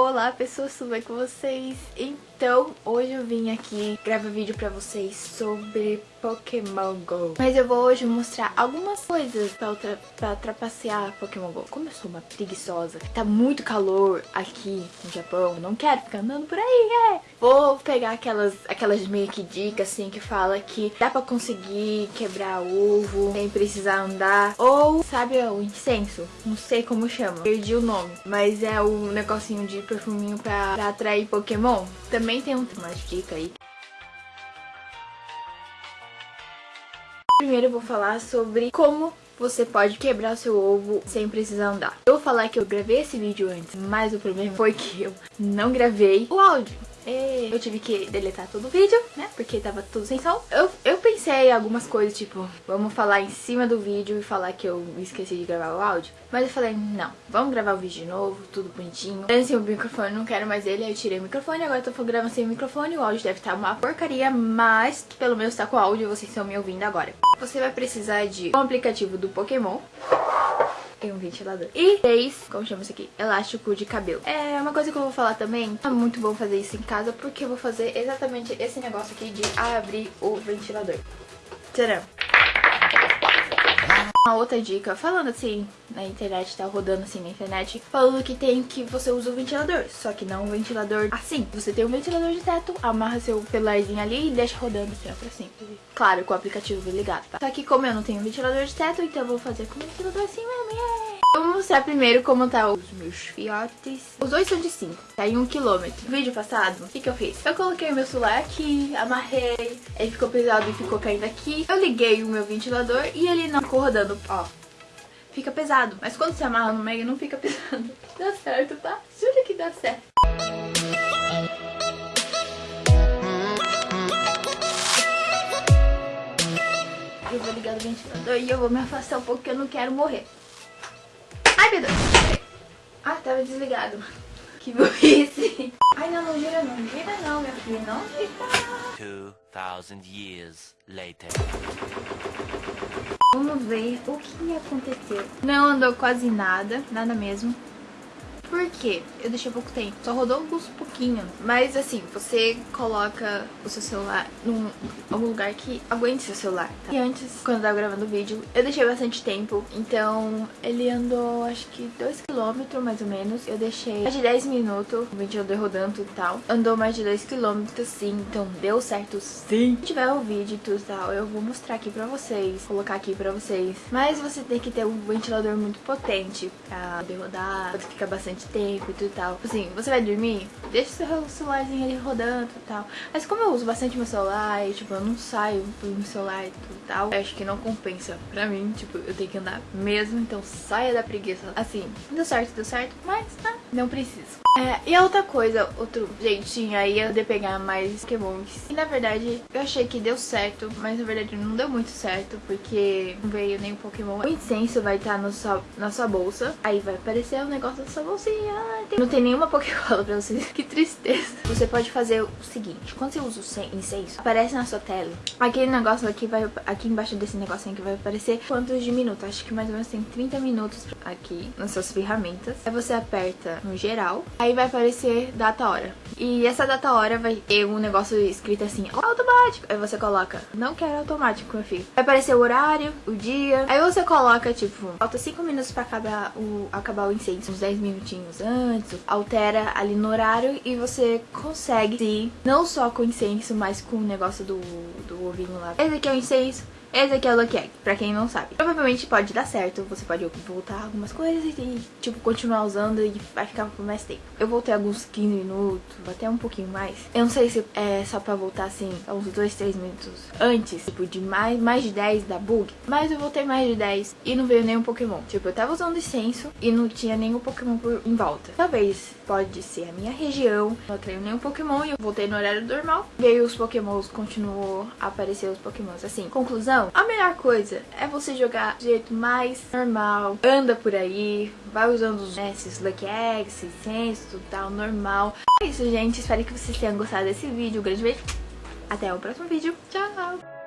Olá pessoas, tudo bem com vocês? Então, hoje eu vim aqui gravar vídeo pra vocês sobre Pokémon GO. Mas eu vou hoje mostrar algumas coisas pra, ultra, pra trapacear Pokémon GO. Como eu sou uma preguiçosa, tá muito calor aqui no Japão, não quero ficar andando por aí, é. Vou pegar aquelas, aquelas meio que dicas assim que fala que dá pra conseguir quebrar ovo sem precisar andar. Ou, sabe o incenso? Não sei como chama, perdi o nome. Mas é o negocinho de perfuminho pra, pra atrair Pokémon. Também tem uma dica aí Primeiro eu vou falar sobre como você pode quebrar seu ovo sem precisar andar. Eu vou falar que eu gravei esse vídeo antes, mas o problema foi que eu não gravei o áudio. Eu tive que deletar todo o vídeo, né? Porque tava tudo sem som. Eu pensei algumas coisas, tipo, vamos falar em cima do vídeo e falar que eu esqueci de gravar o áudio. Mas eu falei, não, vamos gravar o vídeo de novo, tudo bonitinho. Sem o microfone, não quero mais ele, aí eu tirei o microfone, agora eu tô gravando sem o microfone. O áudio deve estar uma porcaria, mas pelo menos tá com o áudio e vocês estão me ouvindo agora. Você vai precisar de um aplicativo do Pokémon tem um ventilador. E três, como chama isso aqui? Elástico de cabelo. É uma coisa que eu vou falar também, é muito bom fazer isso em casa, porque eu vou fazer exatamente esse negócio aqui de abrir o ventilador. Tcharam! Uma outra dica, falando assim na internet, tá rodando assim na internet, falando que tem que você usa o ventilador, só que não um ventilador assim. Você tem um ventilador de teto, amarra seu celularzinho ali e deixa rodando assim, sempre. Claro, com o aplicativo ligado, tá? Só que como eu não tenho ventilador de teto, então eu vou fazer com o ventilador assim mesmo, yeah! Mostrar primeiro como tá os meus fiotes. Os dois são de 5, tá em 1 um km. No vídeo passado, o que que eu fiz? Eu coloquei o meu celular aqui, amarrei, ele ficou pesado e ficou caindo aqui. Eu liguei o meu ventilador e ele não ficou rodando, ó. Fica pesado, mas quando você amarra no meio não fica pesado. Dá certo, tá? Jura que dá certo. Eu vou ligar o ventilador e eu vou me afastar um pouco porque eu não quero morrer. Ai, meu Deus. Ah, tava desligado. Que burrice. Ai, não, não gira não. Gira não, meu filho. Não fica. 2000 years later. Vamos ver o que aconteceu. Não andou quase nada, nada mesmo. Por quê? Eu deixei pouco tempo. Só rodou alguns pouquinhos. Mas assim, você coloca o seu celular num algum lugar que aguente seu celular. Tá? E antes, quando eu tava gravando o vídeo, eu deixei bastante tempo. Então, ele andou acho que 2km mais ou menos. Eu deixei mais de 10 minutos. O andou rodando e tal. Andou mais de 2km sim. Então, deu certo sim. Se tiver o vídeo e tudo e tal, eu vou mostrar aqui pra vocês. Colocar aqui pra vocês. Mas você tem que ter um ventilador muito potente pra poder rodar. Pode ficar bastante bastante tempo e tal. Assim, você vai dormir, deixa o seu celularzinho ali rodando e tal. Mas como eu uso bastante meu celular e, tipo, eu não saio pelo celular e tudo tal, acho que não compensa pra mim, tipo, eu tenho que andar mesmo, então saia da preguiça. Assim, deu certo, deu certo, mas tá, não preciso. É, e a outra coisa, outro jeitinho aí é de pegar mais Pokémons. E na verdade, eu achei que deu certo, mas na verdade não deu muito certo, porque não veio nenhum Pokémon. O incenso vai estar no sua, na sua bolsa, aí vai aparecer o um negócio da sua bolsinha. Não tem nenhuma Pokébola pra vocês, que tristeza. Você pode fazer o seguinte, quando você usa o incenso, aparece na sua tela. Aquele negócio aqui, vai, aqui embaixo desse negocinho que vai aparecer quantos de minutos. Acho que mais ou menos tem 30 minutos aqui nas suas ferramentas. Aí você aperta no geral, aí vai aparecer data hora. E essa data hora vai ter um negócio escrito assim, automático. Aí você coloca, não quero automático, meu filho. Vai aparecer o horário, o dia. Aí você coloca, tipo, falta 5 minutos pra acabar o, acabar o incêndio, uns 10 minutinhos antes. Altera ali no horário e você consegue, sim, não só com incenso, mas com o negócio do, do ovinho lá. Esse aqui é o incenso. Esse aqui é o Lucky Egg, pra quem não sabe. Provavelmente pode dar certo, você pode voltar algumas coisas e, tipo, continuar usando e vai ficar por mais tempo. Eu voltei alguns 15 minutos, até um pouquinho mais. Eu não sei se é só pra voltar, assim, uns 2, 3 minutos antes, tipo, de mais, mais de 10 da bug. Mas eu voltei mais de 10 e não veio nenhum Pokémon. Tipo, eu tava usando incenso e não tinha nenhum Pokémon por, em volta. Talvez pode ser a minha região, não tenho nenhum Pokémon e eu voltei no horário normal. Veio os Pokémons, continuou a aparecer os Pokémons. Assim, conclusão a melhor coisa é você jogar do jeito mais normal. Anda por aí, vai usando os, né, esses Lucky Eggs, senso, tudo tal, normal. É isso, gente. Espero que vocês tenham gostado desse vídeo. Um grande beijo. Até o próximo vídeo. Tchau!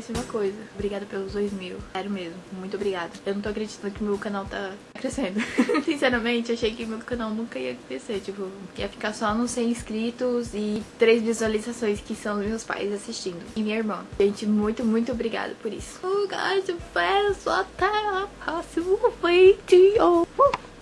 Esqueci uma coisa. Obrigada pelos dois mil. Sério mesmo. Muito obrigada. Eu não tô acreditando que meu canal tá crescendo. Sinceramente, achei que meu canal nunca ia crescer. Tipo, ia ficar só nos 100 inscritos e três visualizações que são meus pais assistindo. E minha irmã. Gente, muito, muito obrigada por isso. Oh, guys, eu peço até a próxima vídeo.